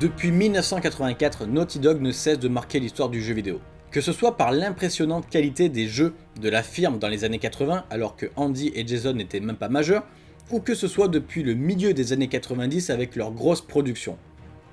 Depuis 1984, Naughty Dog ne cesse de marquer l'histoire du jeu vidéo. Que ce soit par l'impressionnante qualité des jeux de la firme dans les années 80 alors que Andy et Jason n'étaient même pas majeurs, ou que ce soit depuis le milieu des années 90 avec leurs grosses productions.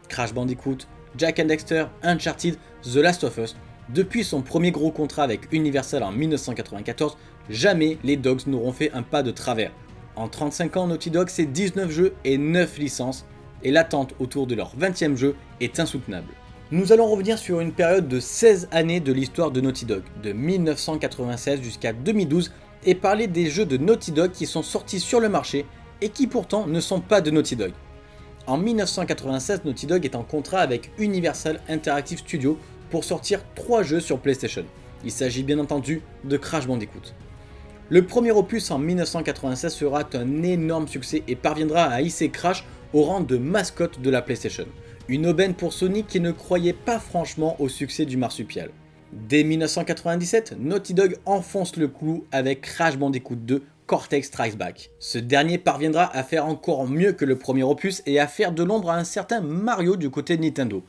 Crash Bandicoot, Jack and Dexter, Uncharted, The Last of Us, depuis son premier gros contrat avec Universal en 1994, jamais les Dogs n'auront fait un pas de travers. En 35 ans, Naughty Dog c'est 19 jeux et 9 licences, et l'attente autour de leur 20e jeu est insoutenable. Nous allons revenir sur une période de 16 années de l'histoire de Naughty Dog, de 1996 jusqu'à 2012, et parler des jeux de Naughty Dog qui sont sortis sur le marché et qui pourtant ne sont pas de Naughty Dog. En 1996, Naughty Dog est en contrat avec Universal Interactive Studios pour sortir 3 jeux sur PlayStation. Il s'agit bien entendu de Crash Bandicoot. Le premier opus en 1996 sera un énorme succès et parviendra à hisser Crash au rang de mascotte de la PlayStation. Une aubaine pour Sony qui ne croyait pas franchement au succès du marsupial. Dès 1997, Naughty Dog enfonce le clou avec Crash Bandicoot 2 Cortex Strikes Back. Ce dernier parviendra à faire encore mieux que le premier opus et à faire de l'ombre à un certain Mario du côté de Nintendo.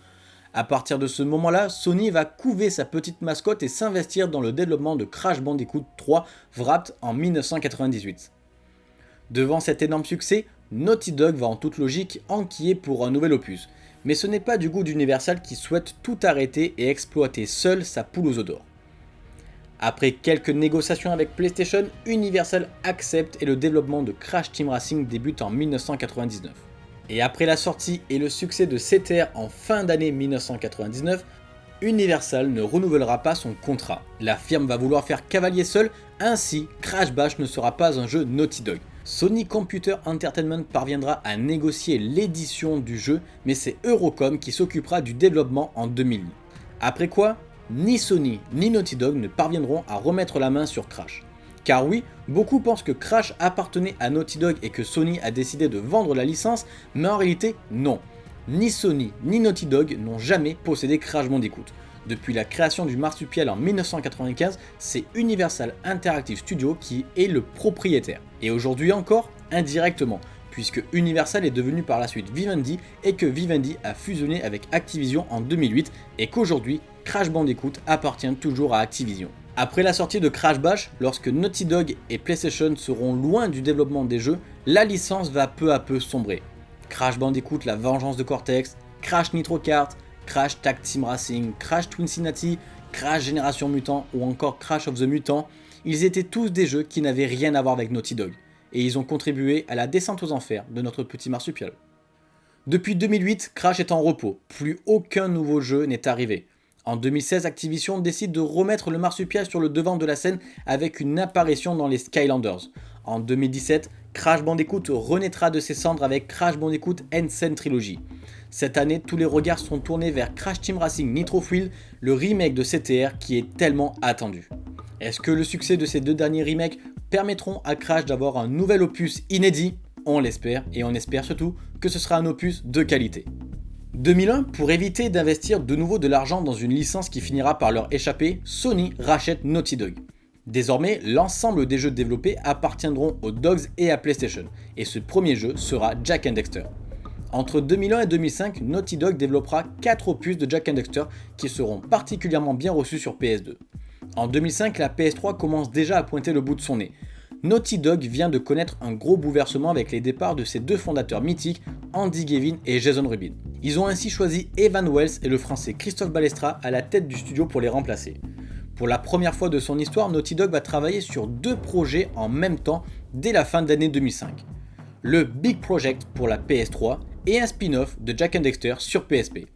A partir de ce moment-là, Sony va couver sa petite mascotte et s'investir dans le développement de Crash Bandicoot 3 Wrapped en 1998. Devant cet énorme succès, Naughty Dog va en toute logique enquiller pour un nouvel opus, mais ce n'est pas du goût d'Universal qui souhaite tout arrêter et exploiter seul sa poule aux odeurs. Après quelques négociations avec PlayStation, Universal accepte et le développement de Crash Team Racing débute en 1999. Et après la sortie et le succès de CTR en fin d'année 1999, Universal ne renouvellera pas son contrat. La firme va vouloir faire cavalier seul, ainsi Crash Bash ne sera pas un jeu Naughty Dog. Sony Computer Entertainment parviendra à négocier l'édition du jeu, mais c'est Eurocom qui s'occupera du développement en 2000. Après quoi, ni Sony ni Naughty Dog ne parviendront à remettre la main sur Crash. Car oui, beaucoup pensent que Crash appartenait à Naughty Dog et que Sony a décidé de vendre la licence, mais en réalité non. Ni Sony ni Naughty Dog n'ont jamais possédé Crash Bandicoot. Depuis la création du marsupial en 1995, c'est Universal Interactive Studios qui est le propriétaire. Et aujourd'hui encore, indirectement, puisque Universal est devenu par la suite Vivendi et que Vivendi a fusionné avec Activision en 2008 et qu'aujourd'hui, Crash Bandicoot appartient toujours à Activision. Après la sortie de Crash Bash, lorsque Naughty Dog et PlayStation seront loin du développement des jeux, la licence va peu à peu sombrer. Crash Bandicoot La Vengeance de Cortex, Crash Nitro Kart, Crash Tag Team Racing, Crash Twin Cincinnati, Crash Génération Mutant ou encore Crash of the Mutant, ils étaient tous des jeux qui n'avaient rien à voir avec Naughty Dog, et ils ont contribué à la descente aux enfers de notre petit marsupial. Depuis 2008, Crash est en repos, plus aucun nouveau jeu n'est arrivé. En 2016, Activision décide de remettre le marsupial sur le devant de la scène avec une apparition dans les Skylanders. En 2017, Crash Bandicoot renaîtra de ses cendres avec Crash Bandicoot Ensign Trilogy. Cette année, tous les regards sont tournés vers Crash Team Racing Nitro Fuel, le remake de CTR qui est tellement attendu. Est-ce que le succès de ces deux derniers remakes permettront à Crash d'avoir un nouvel opus inédit? On l'espère, et on espère surtout que ce sera un opus de qualité. 2001, pour éviter d'investir de nouveau de l'argent dans une licence qui finira par leur échapper, Sony rachète Naughty Dog. Désormais, l'ensemble des jeux développés appartiendront aux Dogs et à PlayStation, et ce premier jeu sera Jack Dexter. Entre 2001 et 2005, Naughty Dog développera 4 opus de Jack and Dexter qui seront particulièrement bien reçus sur PS2. En 2005, la PS3 commence déjà à pointer le bout de son nez. Naughty Dog vient de connaître un gros bouleversement avec les départs de ses deux fondateurs mythiques, Andy Gavin et Jason Rubin. Ils ont ainsi choisi Evan Wells et le français Christophe Balestra à la tête du studio pour les remplacer. Pour la première fois de son histoire, Naughty Dog va travailler sur deux projets en même temps dès la fin d'année 2005. Le Big Project pour la PS3 et un spin-off de Jack and Dexter sur PSP.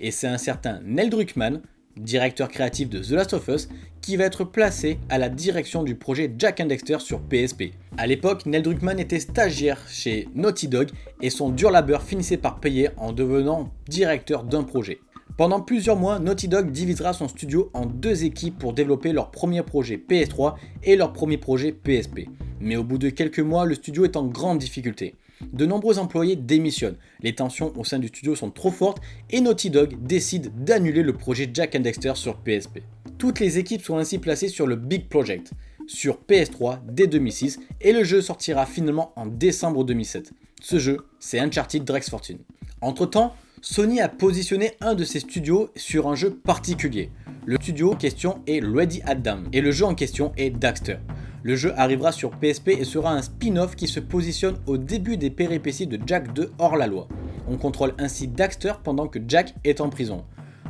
Et c'est un certain Neil Druckmann, directeur créatif de The Last of Us, qui va être placé à la direction du projet Jack and Dexter sur PSP. A l'époque, Neil Druckmann était stagiaire chez Naughty Dog et son dur labeur finissait par payer en devenant directeur d'un projet. Pendant plusieurs mois, Naughty Dog divisera son studio en deux équipes pour développer leur premier projet PS3 et leur premier projet PSP. Mais au bout de quelques mois, le studio est en grande difficulté. De nombreux employés démissionnent, les tensions au sein du studio sont trop fortes et Naughty Dog décide d'annuler le projet Jack and Dexter sur PSP. Toutes les équipes sont ainsi placées sur le Big Project, sur PS3 dès 2006 et le jeu sortira finalement en décembre 2007. Ce jeu, c'est Uncharted Drake's Fortune. Entre temps, Sony a positionné un de ses studios sur un jeu particulier. Le studio en question est Ready at et le jeu en question est Daxter. Le jeu arrivera sur PSP et sera un spin-off qui se positionne au début des péripéties de Jack 2 hors la loi. On contrôle ainsi Daxter pendant que Jack est en prison.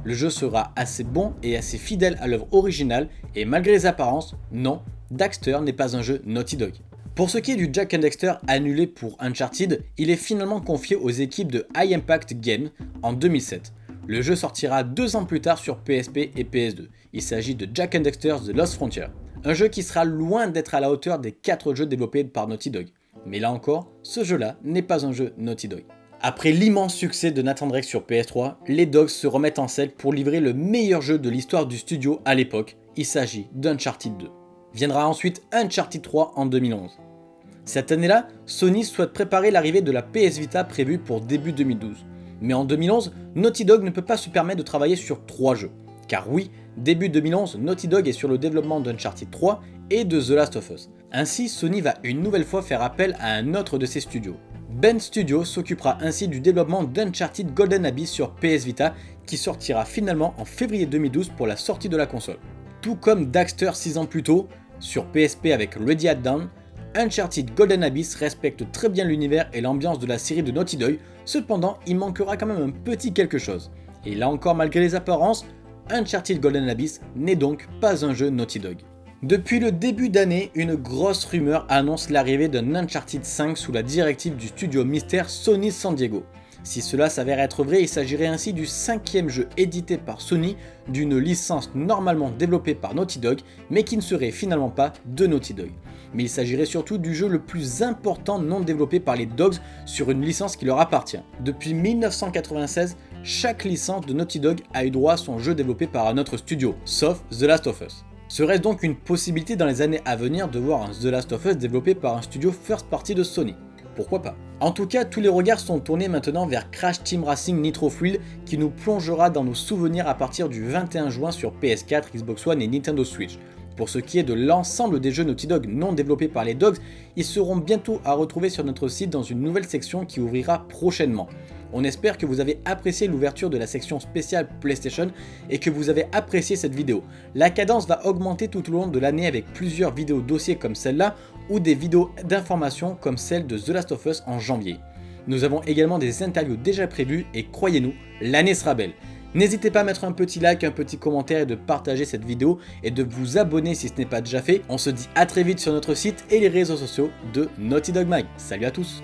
Le jeu sera assez bon et assez fidèle à l'œuvre originale et malgré les apparences, non, Daxter n'est pas un jeu Naughty Dog. Pour ce qui est du Jack and Dexter annulé pour Uncharted, il est finalement confié aux équipes de High Impact Games en 2007. Le jeu sortira deux ans plus tard sur PSP et PS2. Il s'agit de Jack and Dexter The Lost Frontier. Un jeu qui sera loin d'être à la hauteur des 4 jeux développés par Naughty Dog. Mais là encore, ce jeu-là n'est pas un jeu Naughty Dog. Après l'immense succès de Nathan Drake sur PS3, les Dogs se remettent en selle pour livrer le meilleur jeu de l'histoire du studio à l'époque. Il s'agit d'Uncharted 2. Viendra ensuite Uncharted 3 en 2011. Cette année-là, Sony souhaite préparer l'arrivée de la PS Vita prévue pour début 2012. Mais en 2011, Naughty Dog ne peut pas se permettre de travailler sur 3 jeux. Car oui, début 2011, Naughty Dog est sur le développement d'Uncharted 3 et de The Last of Us. Ainsi, Sony va une nouvelle fois faire appel à un autre de ses studios. Ben Studio s'occupera ainsi du développement d'Uncharted Golden Abyss sur PS Vita qui sortira finalement en février 2012 pour la sortie de la console. Tout comme Daxter 6 ans plus tôt, sur PSP avec Ready at Dawn, Uncharted Golden Abyss respecte très bien l'univers et l'ambiance de la série de Naughty Dog, cependant il manquera quand même un petit quelque chose. Et là encore malgré les apparences, Uncharted Golden Abyss n'est donc pas un jeu Naughty Dog. Depuis le début d'année, une grosse rumeur annonce l'arrivée d'un Uncharted 5 sous la directive du studio mystère Sony San Diego. Si cela s'avère être vrai, il s'agirait ainsi du cinquième jeu édité par Sony d'une licence normalement développée par Naughty Dog, mais qui ne serait finalement pas de Naughty Dog. Mais il s'agirait surtout du jeu le plus important non développé par les Dogs sur une licence qui leur appartient. Depuis 1996, chaque licence de Naughty Dog a eu droit à son jeu développé par un autre studio, sauf The Last of Us. Serait-ce donc une possibilité dans les années à venir de voir un The Last of Us développé par un studio first party de Sony pourquoi pas? En tout cas, tous les regards sont tournés maintenant vers Crash Team Racing Nitro Fuel qui nous plongera dans nos souvenirs à partir du 21 juin sur PS4, Xbox One et Nintendo Switch. Pour ce qui est de l'ensemble des jeux Naughty Dog non développés par les Dogs, ils seront bientôt à retrouver sur notre site dans une nouvelle section qui ouvrira prochainement. On espère que vous avez apprécié l'ouverture de la section spéciale PlayStation et que vous avez apprécié cette vidéo. La cadence va augmenter tout au long de l'année avec plusieurs vidéos dossiers comme celle-là ou des vidéos d'information comme celle de The Last of Us en janvier. Nous avons également des interviews déjà prévues et croyez-nous, l'année sera belle. N'hésitez pas à mettre un petit like, un petit commentaire et de partager cette vidéo et de vous abonner si ce n'est pas déjà fait. On se dit à très vite sur notre site et les réseaux sociaux de Naughty Dog Mag. Salut à tous